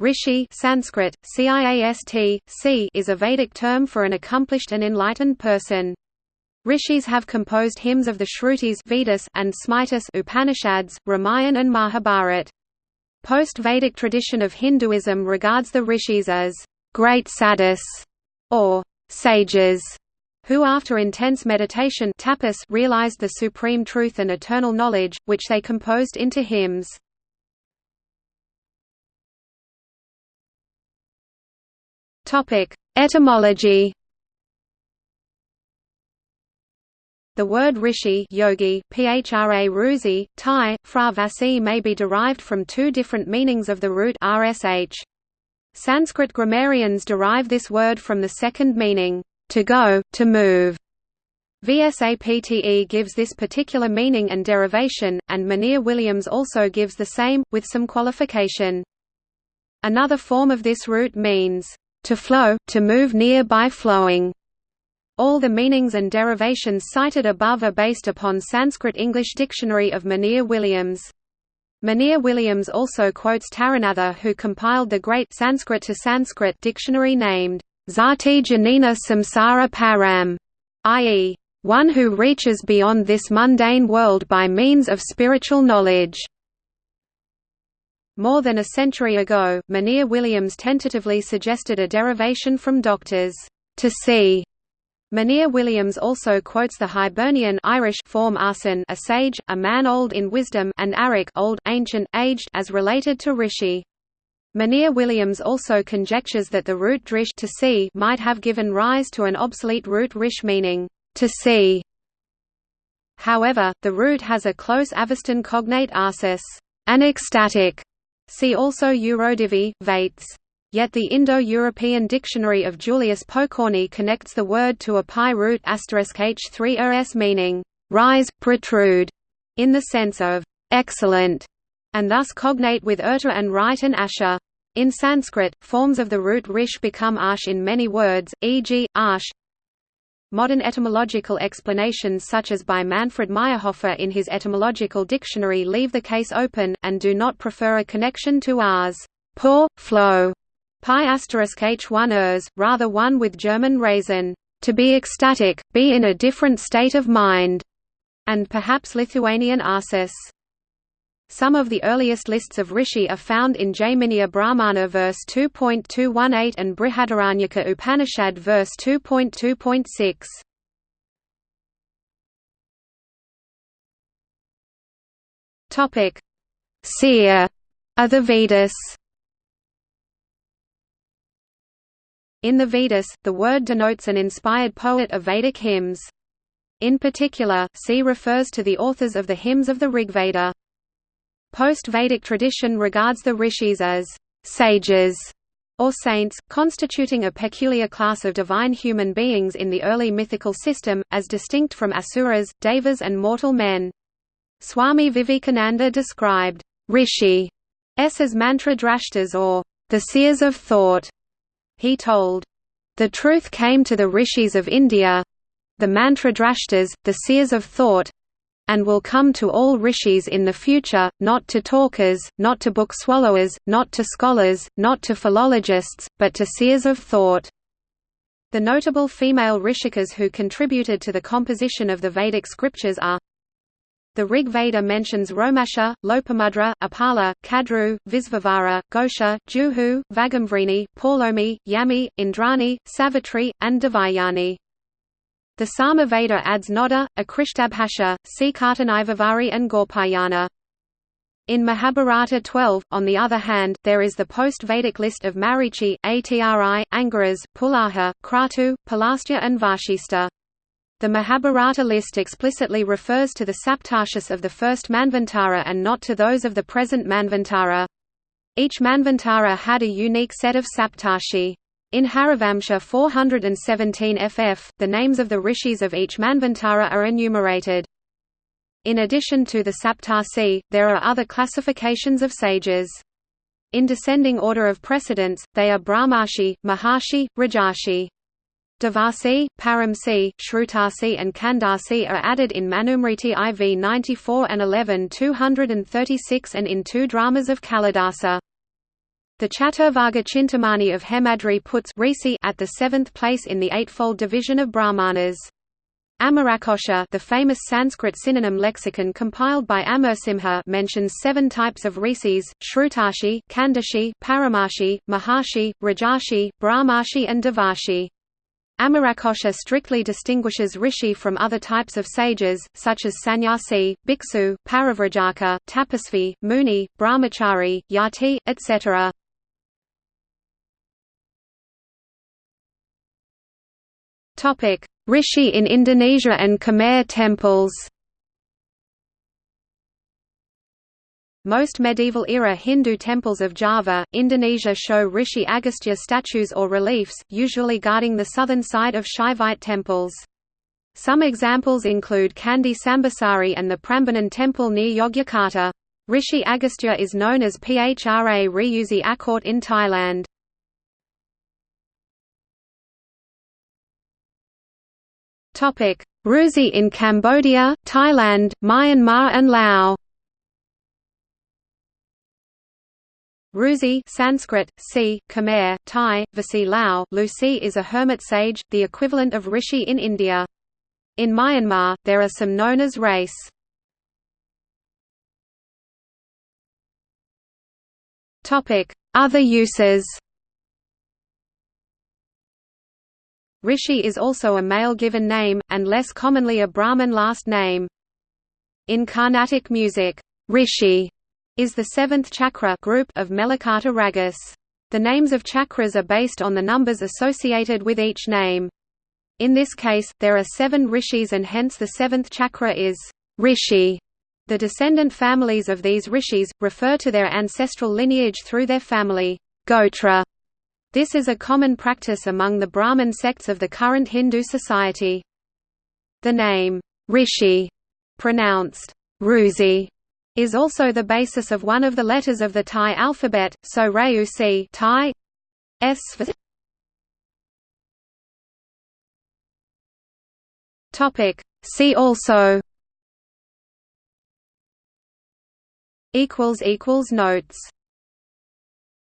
Rishi Sanskrit, CIAST, C is a Vedic term for an accomplished and enlightened person. Rishis have composed hymns of the Shrutis Vedas and Smritis Upanishads, Ramayana and Mahabharat. Post-Vedic tradition of Hinduism regards the rishis as great sadhus or sages who after intense meditation tapas realized the supreme truth and eternal knowledge, which they composed into hymns. Topic: Etymology. The word rishi yogi, phra ruzi, Thai, fra vasi may be derived from two different meanings of the root rsh. Sanskrit grammarians derive this word from the second meaning, to go, to move. VSAPTE gives this particular meaning and derivation, and Monier Williams also gives the same, with some qualification. Another form of this root means, to flow, to move near by flowing. All the meanings and derivations cited above are based upon Sanskrit-English Dictionary of Monier Williams. Monier Williams also quotes Taranatha who compiled the great Sanskrit to Sanskrit dictionary named Zati Janina Samsara Param, i.e., one who reaches beyond this mundane world by means of spiritual knowledge. More than a century ago, Monier Williams tentatively suggested a derivation from doctors, to see. Monier Williams also quotes the Hibernian Irish form arson a sage, a man old in wisdom and arik old, ancient, aged as related to rishi. Monier Williams also conjectures that the root drish to see might have given rise to an obsolete root rish meaning, to see. However, the root has a close Avestan cognate arsis, an ecstatic, See also Eurodivi, Vates. Yet the Indo-European dictionary of Julius Pokorny connects the word to a pi root h3 rs meaning rise, protrude, in the sense of excellent, and thus cognate with urta and right and asha. In Sanskrit, forms of the root rish become ash in many words, e.g., ash, Modern etymological explanations such as by Manfred Mayrhofer in his Etymological Dictionary leave the case open, and do not prefer a connection to ars pour, flow, pi h1 ers, rather one with German raisin, to be ecstatic, be in a different state of mind, and perhaps Lithuanian arsis. Some of the earliest lists of rishi are found in Jaiminiya Brahmana verse 2.218 and Brihadaranyaka Upanishad verse 2.2.6. Topic: Seer are the Vedas. In the Vedas, the word denotes an inspired poet of Vedic hymns. In particular, C refers to the authors of the hymns of the Rigveda. Post-Vedic tradition regards the rishis as sages or saints, constituting a peculiar class of divine human beings in the early mythical system, as distinct from asuras, devas and mortal men. Swami Vivekananda described rishi as mantra drashtas or the seers of thought. He told, "The truth came to the rishis of India, the mantra drashtas, the seers of thought, and will come to all rishis in the future, not to talkers, not to book swallowers, not to scholars, not to philologists, but to seers of thought. The notable female rishikas who contributed to the composition of the Vedic scriptures are the Rig Veda mentions Romasha, Lopamudra, Apala, Kadru, Visvavara, Gosha, Juhu, Vagamvrini, Paulomi, Yami, Indrani, Savitri, and Devayani. The Sama Veda adds Noda, Akrishtabhasha, Sikartanivavari and Gaupayana. In Mahabharata 12, on the other hand, there is the post-Vedic list of Marichi, Atri, Angiras, Pulaha, Kratu, Pulastya and Vashista. The Mahabharata list explicitly refers to the Saptarshis of the first Manvantara and not to those of the present Manvantara. Each Manvantara had a unique set of Saptarshi. In Harivamsa 417 ff, the names of the rishis of each Manvantara are enumerated. In addition to the Saptarsi, there are other classifications of sages. In descending order of precedence, they are Brahmarshi, Maharshi, Rajarshi. Devasi, Paramsi, Shrutasi and Kandasi are added in Manusmriti IV 94 and 11 236 and in two dramas of Kalidasa. The Chaturvarga Chintamani of Hemadri puts Risi at the seventh place in the eightfold division of Brahmanas. Amarakosha the famous Sanskrit synonym lexicon compiled by Amarasimha mentions seven types of rishis, Shrutashi, Kandashi, Paramarshi, Maharshi, Rajarshi, Brahmarshi and Devarshi. Amarakosha strictly distinguishes rishi from other types of sages, such as sannyasi, bhiksu, parivrajaka, tapasvi, muni, brahmachari, yati, etc. Topic: Rishi in Indonesia and Khmer temples. Most medieval-era Hindu temples of Java, Indonesia show Rishi Agastya statues or reliefs, usually guarding the southern side of Shaivite temples. Some examples include Candi Sambisari and the Prambanan temple near Yogyakarta. Rishi Agastya is known as Phra Ryuzi Akort in Thailand. Ruzi in Cambodia, Thailand, Myanmar and Laos. Ruzi Sanskrit, si, Khmer, Thai, Vasi Lao Lucy is a hermit sage, the equivalent of rishi in India. In Myanmar, there are some known as race. Other uses Rishi is also a male given name, and less commonly a Brahmin last name. In Carnatic music, Rishi is the seventh chakra group of Melakarta ragas. The names of chakras are based on the numbers associated with each name. In this case, there are seven rishis and hence the seventh chakra is Rishi. The descendant families of these rishis, refer to their ancestral lineage through their family Gotra this is a common practice among the Brahmin sects of the current Hindu society. The name, Rishi, pronounced Ruzi, is also the basis of one of the letters of the Thai alphabet, so Rayusi Thai S Topic See also equals equals notes